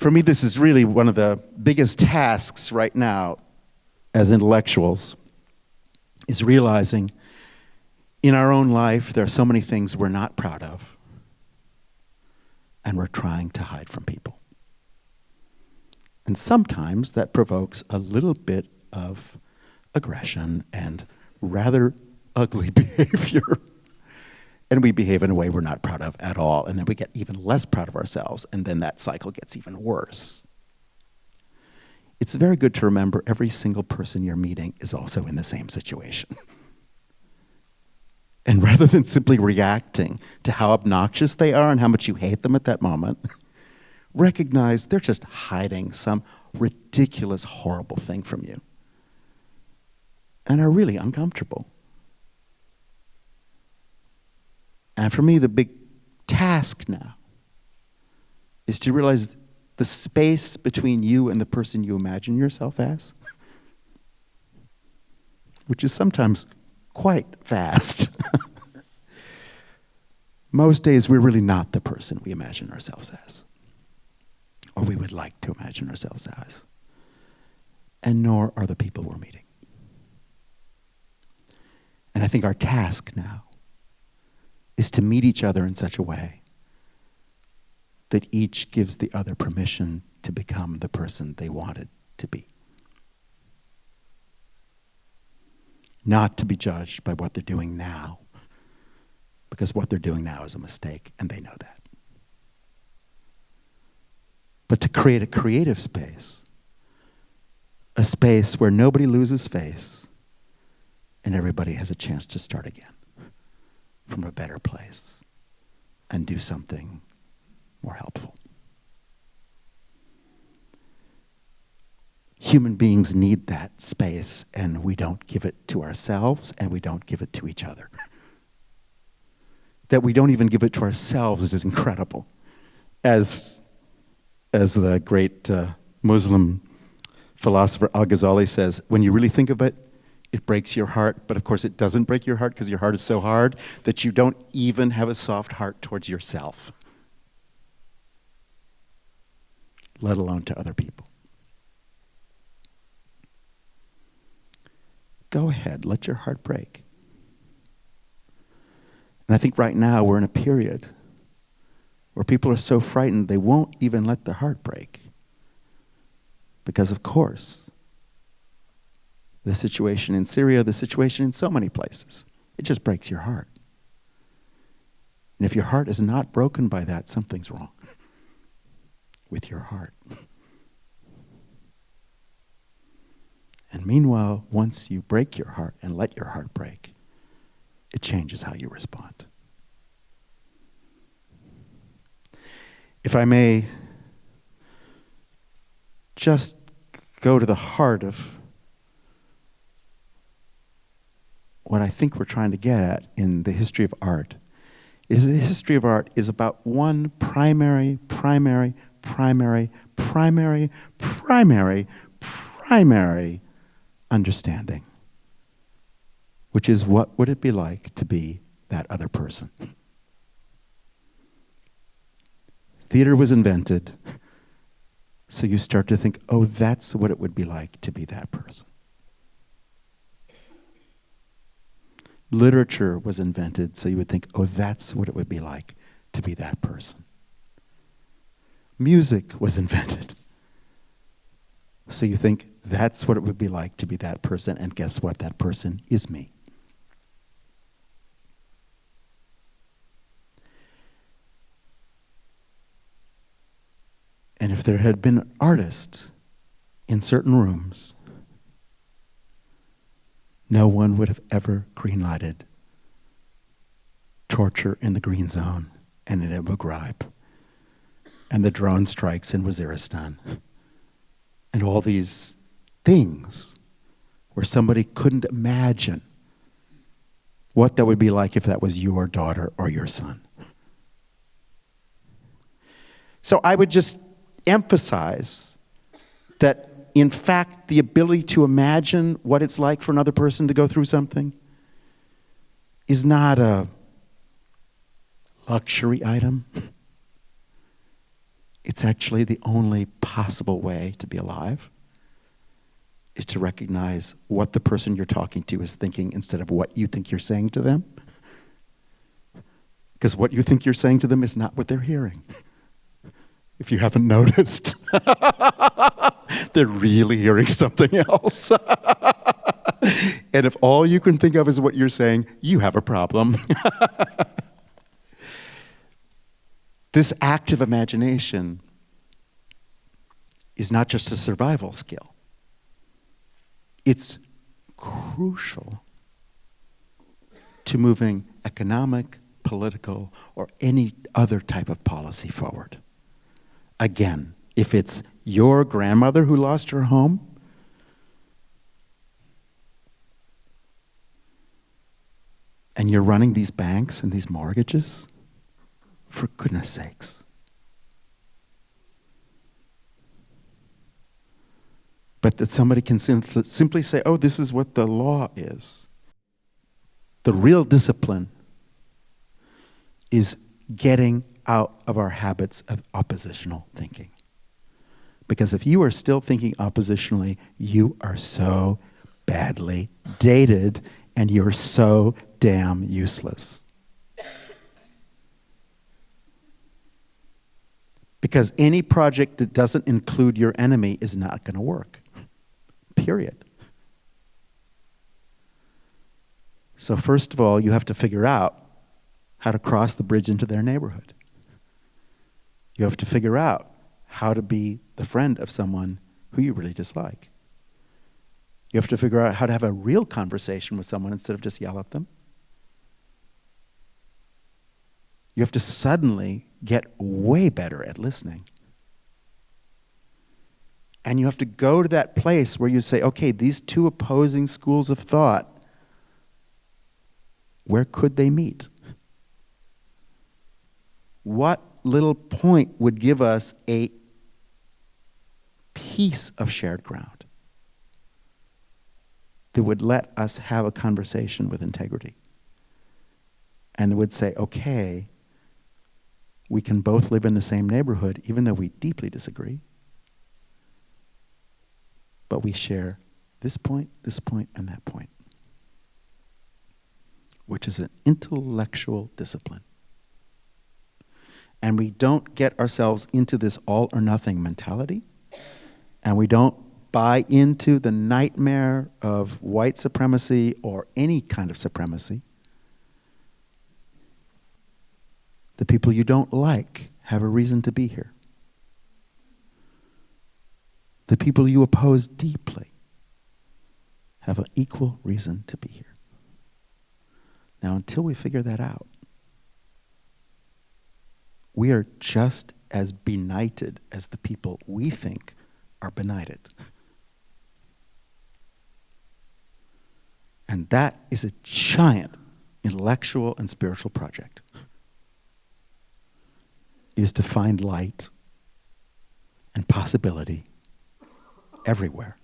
For me, this is really one of the biggest tasks right now as intellectuals is realizing in our own life there are so many things we're not proud of and we're trying to hide from people. And sometimes that provokes a little bit of aggression and rather ugly behavior. And we behave in a way we're not proud of at all. And then we get even less proud of ourselves. And then that cycle gets even worse. It's very good to remember every single person you're meeting is also in the same situation. and rather than simply reacting to how obnoxious they are and how much you hate them at that moment, recognize they're just hiding some ridiculous, horrible thing from you and are really uncomfortable. And for me, the big task now is to realize the space between you and the person you imagine yourself as, which is sometimes quite vast. Most days, we're really not the person we imagine ourselves as, or we would like to imagine ourselves as, and nor are the people we're meeting. And I think our task now is to meet each other in such a way that each gives the other permission to become the person they wanted to be. Not to be judged by what they're doing now, because what they're doing now is a mistake, and they know that. But to create a creative space, a space where nobody loses face and everybody has a chance to start again from a better place and do something more helpful. Human beings need that space, and we don't give it to ourselves, and we don't give it to each other. that we don't even give it to ourselves is incredible. As, as the great uh, Muslim philosopher Al Ghazali says, when you really think of it, it breaks your heart, but of course it doesn't break your heart because your heart is so hard that you don't even have a soft heart towards yourself, let alone to other people. Go ahead, let your heart break. And I think right now we're in a period where people are so frightened they won't even let their heart break. Because, of course, the situation in Syria, the situation in so many places. It just breaks your heart. And if your heart is not broken by that, something's wrong with your heart. And meanwhile, once you break your heart and let your heart break, it changes how you respond. If I may just go to the heart of what I think we're trying to get at in the history of art is the history of art is about one primary, primary, primary, primary, primary, primary understanding, which is what would it be like to be that other person? Theater was invented, so you start to think, oh, that's what it would be like to be that person. Literature was invented, so you would think, oh, that's what it would be like to be that person. Music was invented. So you think, that's what it would be like to be that person, and guess what? That person is me. And if there had been artists in certain rooms no one would have ever greenlighted torture in the green zone and in Abu Ghraib and the drone strikes in Waziristan and all these things where somebody couldn't imagine what that would be like if that was your daughter or your son. So I would just emphasize that in fact, the ability to imagine what it's like for another person to go through something is not a luxury item. It's actually the only possible way to be alive is to recognize what the person you're talking to is thinking instead of what you think you're saying to them. Because what you think you're saying to them is not what they're hearing. If you haven't noticed, they're really hearing something else. and if all you can think of is what you're saying, you have a problem. this active imagination is not just a survival skill, it's crucial to moving economic, political, or any other type of policy forward. Again, if it's your grandmother who lost her home, and you're running these banks and these mortgages, for goodness sakes. But that somebody can simply say, oh, this is what the law is. The real discipline is getting out of our habits of oppositional thinking. Because if you are still thinking oppositionally, you are so badly dated and you're so damn useless. Because any project that doesn't include your enemy is not going to work. Period. So, first of all, you have to figure out how to cross the bridge into their neighborhood. You have to figure out how to be the friend of someone who you really dislike. You have to figure out how to have a real conversation with someone instead of just yell at them. You have to suddenly get way better at listening. And you have to go to that place where you say, okay, these two opposing schools of thought, where could they meet? What little point would give us a piece of shared ground that would let us have a conversation with integrity? And would say, okay, we can both live in the same neighborhood, even though we deeply disagree. But we share this point, this point, and that point, which is an intellectual discipline. And we don't get ourselves into this all or nothing mentality, and we don't buy into the nightmare of white supremacy or any kind of supremacy The people you don't like have a reason to be here. The people you oppose deeply have an equal reason to be here. Now, until we figure that out, we are just as benighted as the people we think are benighted. And that is a giant intellectual and spiritual project is to find light and possibility everywhere.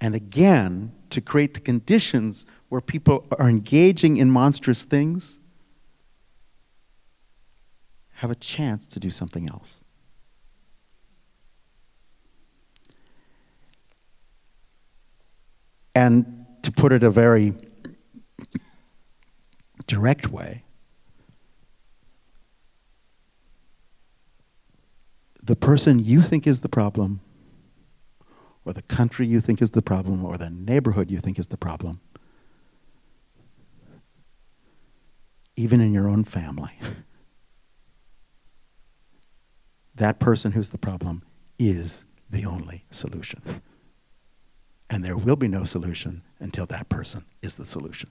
And again, to create the conditions where people are engaging in monstrous things have a chance to do something else. And to put it a very direct way, the person you think is the problem, or the country you think is the problem, or the neighborhood you think is the problem, even in your own family, that person who's the problem is the only solution. And there will be no solution until that person is the solution.